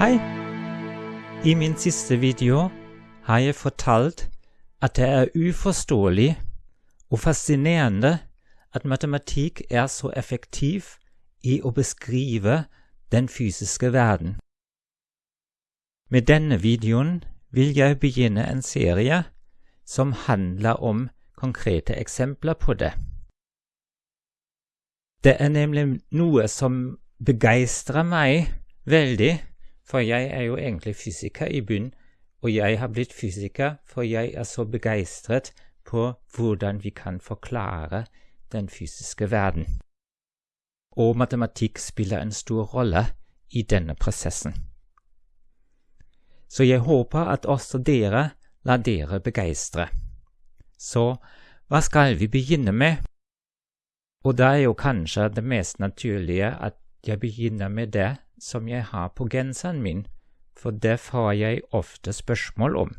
Hei! I min siste video har jeg fortalt at det er uforståelig og fascinerende at matematikk er så effektiv i å beskrive den fysiske verden. Med denne videoen vil jeg begynne en serie som handler om konkrete eksempler på det. Det er nemlig noe som begeistrer meg veldig, for jeg er jo egentlig fysiker i bunn, og jeg har blitt fysiker for jeg er så begeistret på hvordan vi kan forklare den fysiske verden. Og matematikk spiller en stor rolle i denne prosessen. Så jeg håper at også dere lar dere begeistre. Så hva skal vi begynne med? Og da er jo kanskje det mest naturlige at jeg begynner med det som jeg har på genseren min, for det får jeg ofte spørsmål om.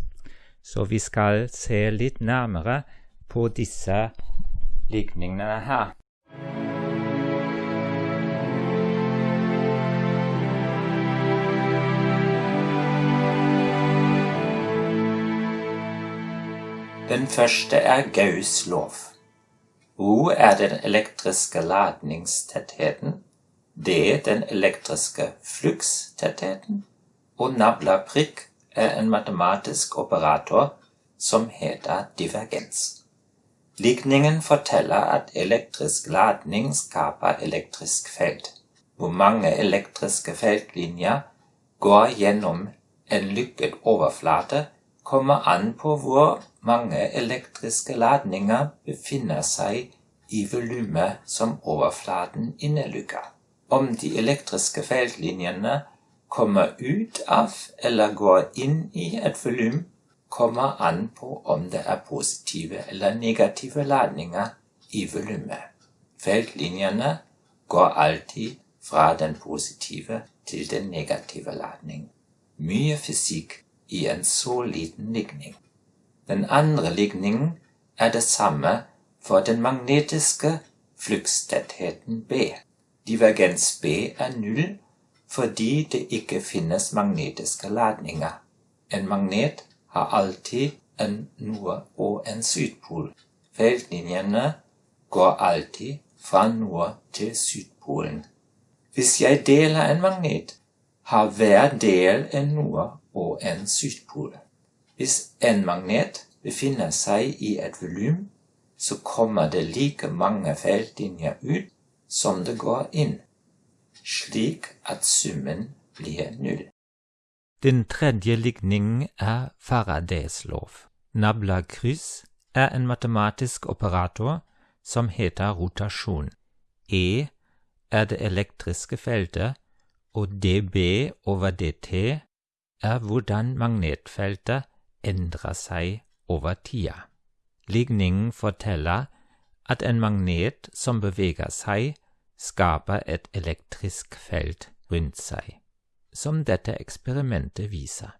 Så vi skal se litt nærmere på disse likningene her. Den første er Gauss lov. O er den elektriske ladningstettheten. D den elektriske flukstettheten. Og nabla prikk er en matematisk operator som heter divergens. Likningen forteller at elektrisk ladning skaper elektrisk felt. Hvor mange elektriske feltlinjer går gjennom en lykket overflate, kommer an på hvor mange elektriske ladninger befinner seg i volumet som overflaten innelukker. Om de elektriske feltlinjene kommer ut av eller går inn i et volum, kommer an på om det er positive eller negative ladninger i volumet. Feltlinjene går alltid fra den positive til den negative ladning. Mye fysikk i en så liten ligning. Den andre ligningen er det samme for den magnetiske flukstettheten B. Divergens B er null fordi det ikke finnes magnetiske ladninger. En magnet har alltid en nord- og en sydpol. Feltlinjene går alltid fra nord til sydpolen. Hvis jeg deler en magnet, har hver del en nord- og en sydpol. Hvis en magnet befinner seg i et volum, så kommer det like mange feltlinjer ut som det går inn, slik at summen blir null. Den tredje ligningen er Faradays lov. Nabla kryss er en matematisk operator som heter rotasjon. E er det elektriske feltet, og dB over dt er hvordan magnetfeltet endrer seg over tida. Ligningen forteller at en magnet som beveger seg, skaper et elektrisk felt rundt seg som dette eksperimentet viser.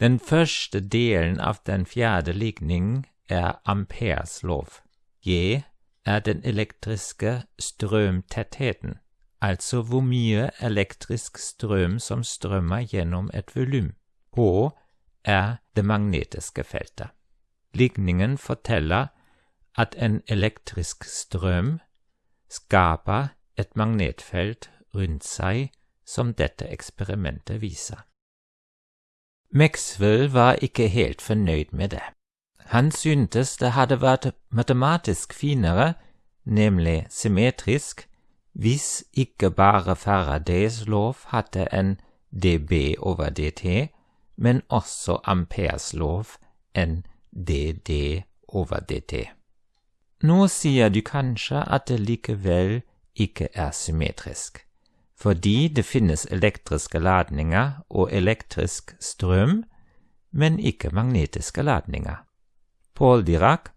Den første delen av den fjerde ligningen er Ampères lov. J er den elektriske strømtettheten, altså hvor mye elektrisk strøm som strømmer gjennom et volum. H er det magnetiske feltet. Ligningen forteller at en elektrisk strøm skaper et magnetfelt rundt seg som dette eksperimentet viser. Maxwell var ikke helt fornøyd med det. Han syntes det hadde vært matematisk finere, nemlig symmetrisk, hvis ikke bare Faradays lov hadde en dB over dt, men også Ampères lov en dd over dt. Nå sier du kanskje at det likevel ikke er symmetrisk, fordi det finnes elektriske ladninger og elektrisk strøm, men ikke magnetiske ladninger. Paul Dirac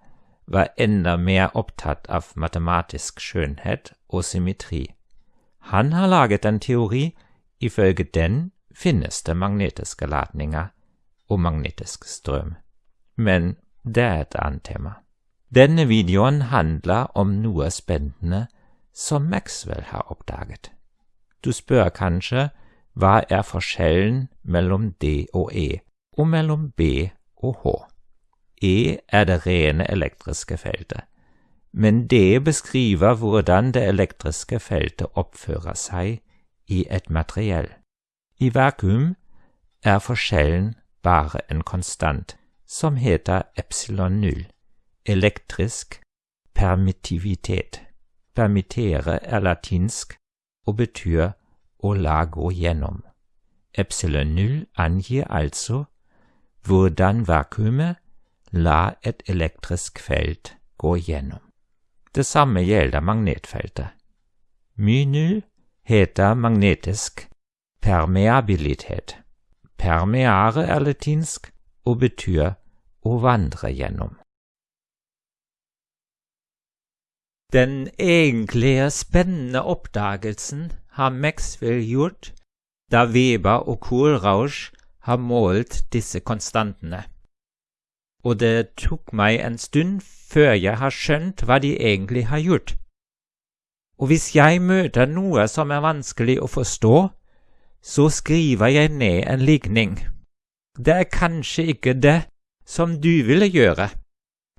var enda mer opptatt av matematisk skjønnhet og symmetri. Han har laget en teori, ifølge den finnes det magnetiske ladninger og magnetisk strøm. Men det er et annet tema. Denne videoen handler om noe spennende som Maxwell har oppdaget. Du spør kanskje hva er forskjellen mellom D og E, og mellom B og H. E er det rene elektriske feltet, men D beskriver hvordan det elektriske feltet oppfører seg i et materiell. I vakuum er forskjellen bare en konstant, som heter epsilon null, elektrisk permittivitet. Permittere er latinsk og betyr å la gå gjennom. Epsilon null angir altså hvordan vakuumet la et elektrisk felt gå gjennom. Det samme gjelder magnetfeltet. My null heter magnetisk permeabilitet. Permeare er latinsk og betyr å vandre gjennom. Den egentlige spennende oppdagelsen har Maxwell gjort da Weber og Kohlrausch har målt disse konstantene. Og det tok meg en stund før jeg har skjønt hva de egentlig har gjort. Og hvis jeg møter noe som er vanskelig å forstå, så skriver jeg ned en ligning. Det er kanskje ikke det som du ville gjøre,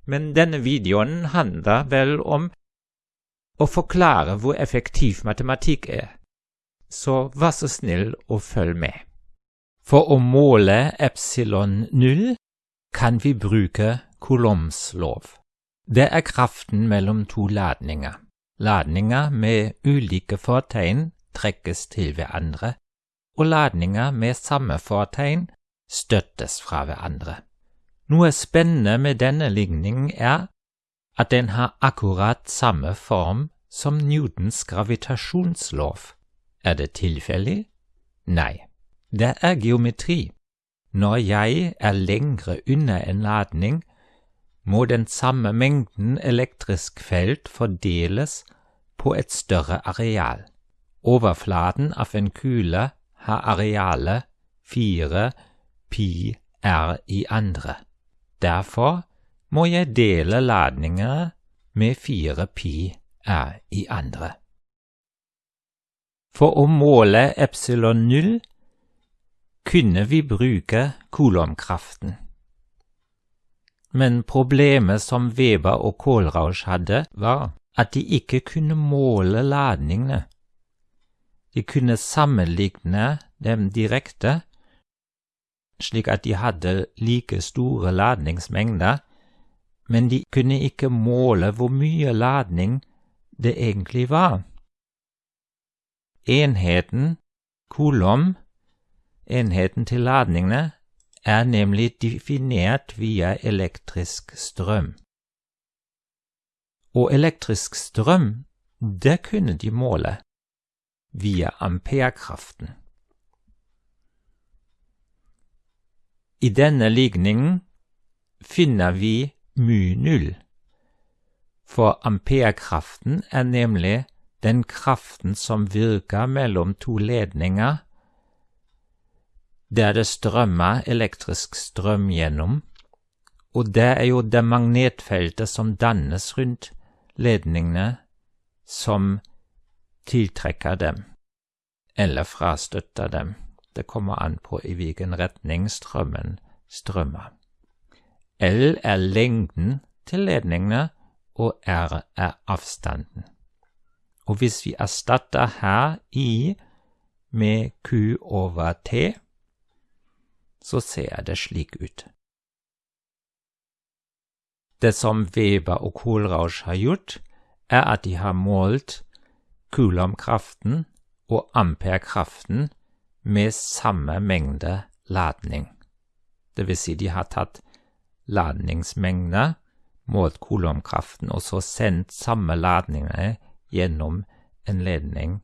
men denne videoen handler vel om å forklare hvor effektiv matematikk er, så vær så snill å følg med. For å måle epsilon null kan vi bruke Coulombs lov. Det er kraften mellom to ladninger. Ladninger med ulike fortegn trekkes til hverandre, og ladninger med samme fortegn støttes fra hverandre. Noe spennende med denne ligningen er at den har akkurat samme form som Newtons gravitasjonslov. Er det tilfeldig? Nei, det er geometri. Når jeg er lengre unna en ladning, må den samme mengden elektrisk felt fordeles på et større areal. Overflaten av en kule har arealet 4 pi r i andre. Derfor må jeg dele ladninger med 4 pi r i andre. For å måle epsilon null kunne vi bruke kolomkraften. Men problemet som Weber og Kohlrausch hadde, var at de ikke kunne måle ladningene. De kunne sammenligne dem direkte, slik at de hadde like store ladningsmengder, men de kunne ikke måle hvor mye ladning det egentlig var. Enheten, kolom, enheten til ladningene, er nemlig definert via elektrisk strøm. Og elektrisk strøm, det kunne de måle via amperekraften. I denne ligningen finner vi mu null, for amperekraften er nemlig den kraften som virker mellom to ledninger der det strømmer elektrisk strøm gjennom, og det er jo det magnetfeltet som dannes rundt ledningene, som tiltrekker dem, eller frastøtter dem. Det kommer an på i hvilken retning strømmen strømmer. L er lengden til ledningene, og R er avstanden. Og hvis vi erstatter her I med Q over T, så ser det slik ut. Det som Weber og Kohlrausch har gjort, er at de har målt kulomkraften og amperkraften med samme mengde ladning. Det vil si, de har tatt ladningsmengder, målt kulomkraften, og så sendt samme ladninger gjennom en ledning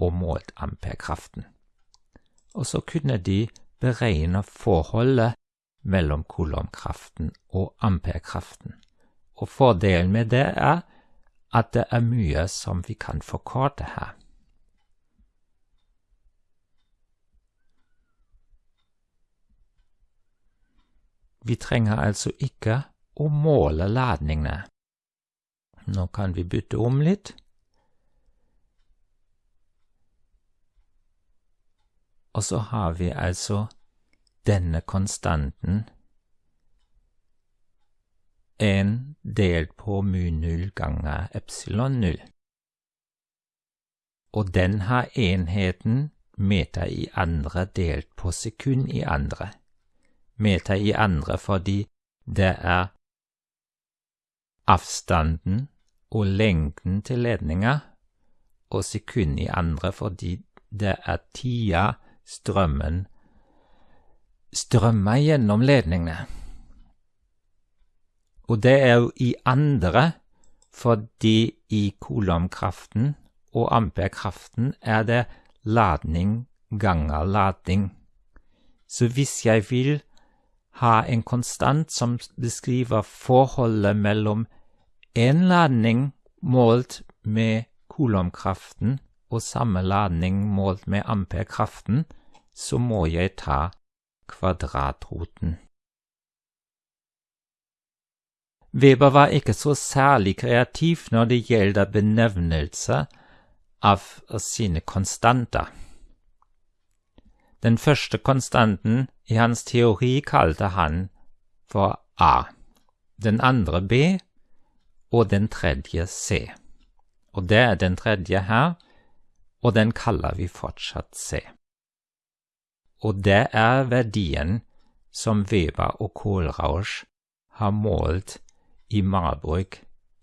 og målt amperkraften. Og så kunne de beregne forholdet mellom kolomkraften og amperkraften. Og fordelen med det er at det er mye som vi kan forkorte her. Vi trenger altså ikke å måle ladningene. Nå kan vi bytte om litt. og så har vi altså denne konstanten 1 delt på mu0 ganger epsilon0. Og den har enheten meter i andre delt på sekund i andre. Meter i andre fordi det er avstanden og lengden til ledninga, og sekund i andre fordi det er tida strømmen strømmer gjennom ledningene. Og det er jo i andre fordi i kolomkraften og amperkraften er det ladning ganger ladning. Så hvis jeg vil ha en konstant som beskriver forholdet mellom en ladning målt med kolomkraften og samme ladning målt med amperkraften, så må jeg ta kvadratroten. Weber var ikke så særlig kreativ når det gjelder benevnelse av sine konstanter. Den første konstanten i hans teori kalte han for A, den andre B og den tredje C. Og det er den tredje her, og den kaller vi fortsatt C. Og det er verdien som Weber og Kohlrausch har målt i Marburg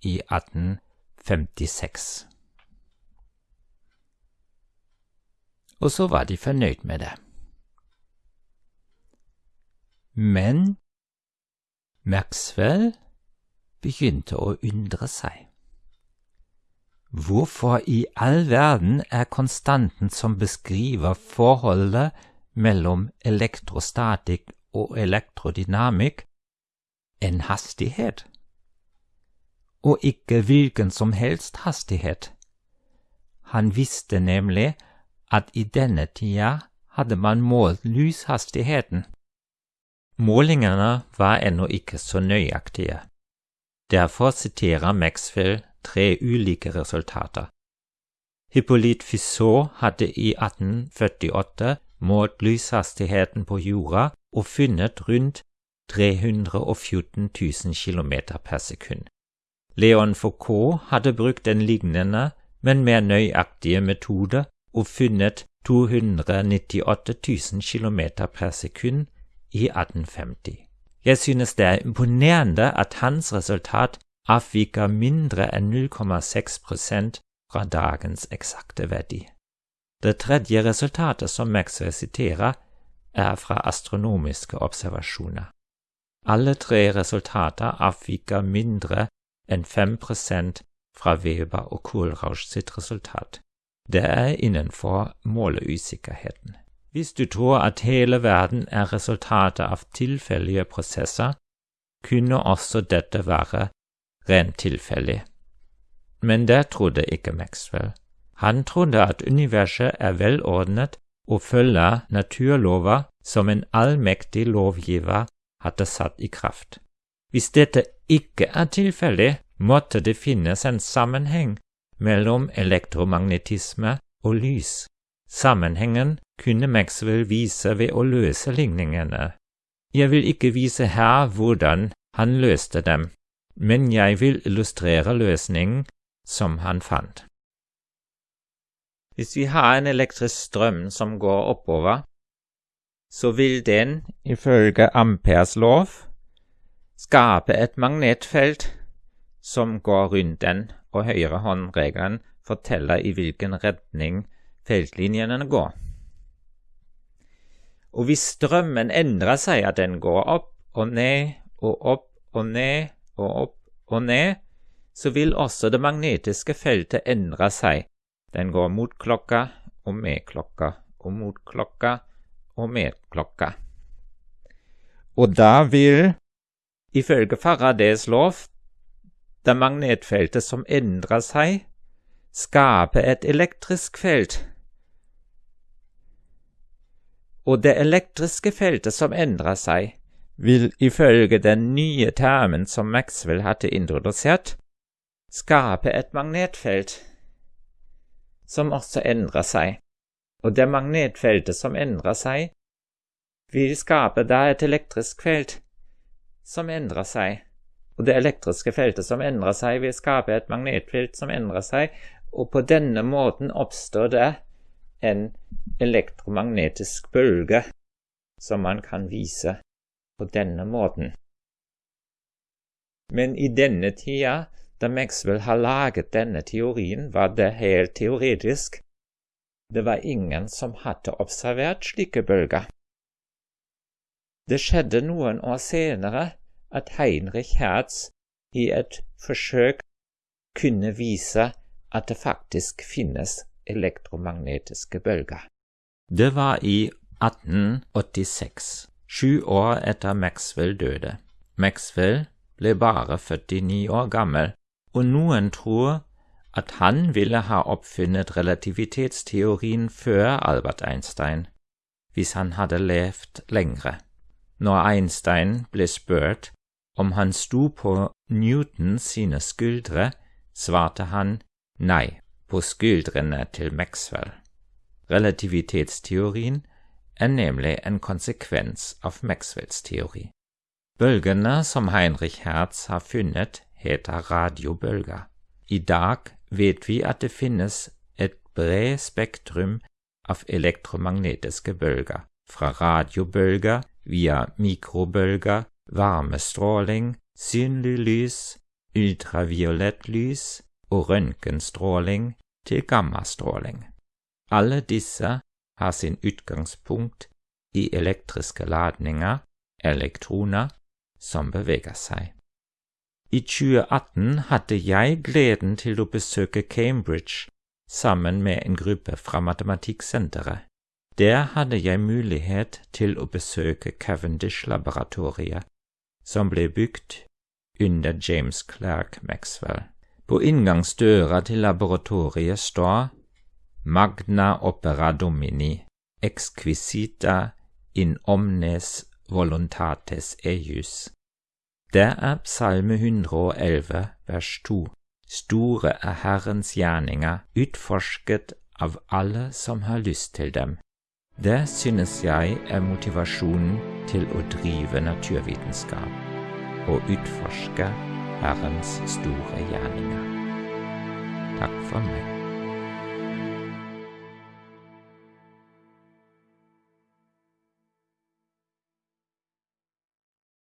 i 1856. Og så var de fornøyd med det. Men Maxwell begynte å undre seg. Hvorfor i all verden er konstanten som beskriver forholdet mellom elektrostatikk og elektrodynamikk, en hastighet? og ikke hvilken som helst hastighet. Han visste nemlig at i denne tida hadde man målt lyshastigheten. Målingene var ennå ikke så nøyaktige. Derfor siterer Maxwell tre ulike resultater. Hippolyte Fissot hadde i 1848 målt lyshastigheten på jorda og funnet rundt 314 000 km per sekund. Leon Foucault hadde brukt en lignende, men mer nøyaktige metode og funnet 298 000 km per sekund i 1850. Jeg synes det er imponerende at hans resultat avviker mindre enn 0,6% fra dagens eksakte verdi. Det tredje resultatet som Maxwell siterer, er fra astronomiske observasjoner. Alle tre resultater avviker mindre enn 5 fra Weber og Kohlrausch sitt resultat. Det er innenfor måleusikkerheten. Hvis du tror at hele verden er resultatet av tilfeldige prosesser, kunne også dette være rent tilfeldig. Men det trodde ikke Maxwell. Han trodde at universet er velordnet og følger naturlover som en allmektig lovgiver hadde satt i kraft. Hvis dette ikke er tilfeldig, måtte det finnes en sammenheng mellom elektromagnetisme og lys. Sammenhengen kunne Maxwell vise ved å løse ligningene. Jeg vil ikke vise her hvordan han løste dem, men jeg vil illustrere løsningen som han fant. Hvis vi har en elektrisk strøm som går oppover, så vil den, ifølge Ampers lov, skape et magnetfelt som går rundt den, og høyrehåndregelen forteller i hvilken retning feltlinjene går. Og hvis strømmen endrer seg, at den går opp og ned og opp og ned og opp og ned, så vil også det magnetiske feltet endre seg. Den går mot klokka og med klokka og mot klokka og med klokka. Og da vil, ifølge Faradays lov, det magnetfeltet som endrer seg, skape et elektrisk felt. Og det elektriske feltet som endrer seg, vil ifølge den nye termen som Maxwell hadde introdusert, skape et magnetfelt som også endrer seg. og det magnetfeltet som endrer seg, vil skape da et elektrisk felt som endrer seg. Og det elektriske feltet som endrer seg, vil skape et magnetfelt som endrer seg, og på denne måten oppstår det en elektromagnetisk bølge som man kan vise på denne måten. Men i denne tida, da Maxwell har laget denne teorien, var det helt teoretisk. Det var ingen som hadde observert slike bølger. Det skjedde noen år senere at Heinrich Hertz i et forsøk kunne vise at det faktisk finnes elektromagnetiske bølger. Det var i 1886, sju år etter Maxwell døde. Maxwell ble bare 49 år gammel, og noen tror at han ville ha oppfunnet relativitetsteorien før Albert Einstein, hvis han hadde levd lengre. Når Einstein ble spurt om han sto på Newton sine skuldre, svarte han nei, på til Maxwell. Relativitetsteorien er nemlig en konsekvens av Maxwells teori. Bølgene som Heinrich Hertz har funnet, heter radiobølger. I dag vet vi at det finnes et bredt spektrum av elektromagnetiske bølger, fra radiobølger via mikrobølger varmestråling, synlig lys, ultraviolett lys og røntgenstråling til gammastråling. Alle disse har sin utgangspunkt i elektriske ladninger, elektroner, som beveger seg. I 2018 hadde jeg gleden til å besøke Cambridge sammen med en gruppe fra Matematikksenteret. Der hadde jeg mulighet til å besøke Cavendish-laboratoriet, som ble bygd under James Clerk Maxwell. På inngangsdøra til laboratoriet står Magna opera domini, exquisita in omnes voluntates eius. Det er Psalme 111 vers 2. Store er Herrens gjerninger, utforsket av alle som har lyst til dem. Det synes jeg er motivasjonen til å drive naturvitenskap og utforske Herrens store gjerninger. Takk for meg.